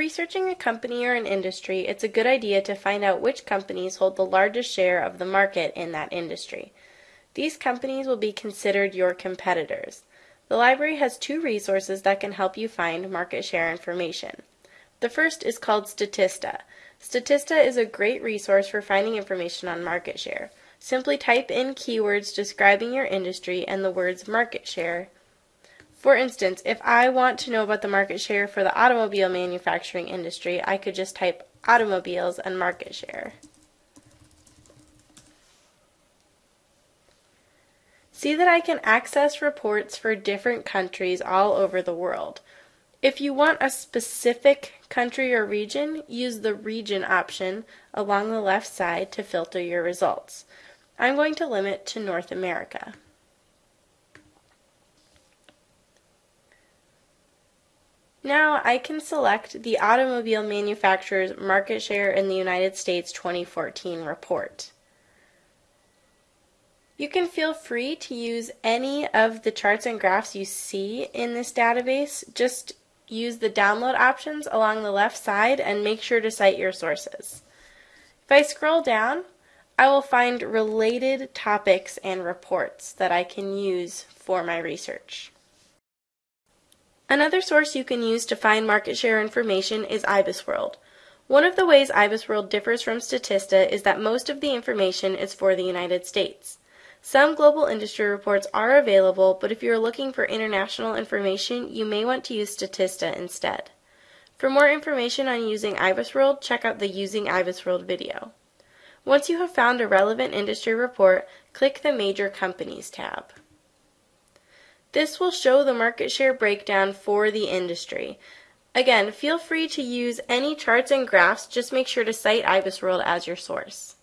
researching a company or an industry, it's a good idea to find out which companies hold the largest share of the market in that industry. These companies will be considered your competitors. The library has two resources that can help you find market share information. The first is called Statista. Statista is a great resource for finding information on market share. Simply type in keywords describing your industry and the words market share. For instance, if I want to know about the market share for the automobile manufacturing industry, I could just type automobiles and market share. See that I can access reports for different countries all over the world. If you want a specific country or region, use the region option along the left side to filter your results. I'm going to limit to North America. Now I can select the automobile manufacturer's market share in the United States 2014 report. You can feel free to use any of the charts and graphs you see in this database. Just use the download options along the left side and make sure to cite your sources. If I scroll down, I will find related topics and reports that I can use for my research. Another source you can use to find market share information is IBISWorld. One of the ways IBISWorld differs from Statista is that most of the information is for the United States. Some global industry reports are available, but if you are looking for international information, you may want to use Statista instead. For more information on using IBISWorld, check out the Using IBISWorld video. Once you have found a relevant industry report, click the Major Companies tab. This will show the market share breakdown for the industry. Again, feel free to use any charts and graphs, just make sure to cite IBISWorld as your source.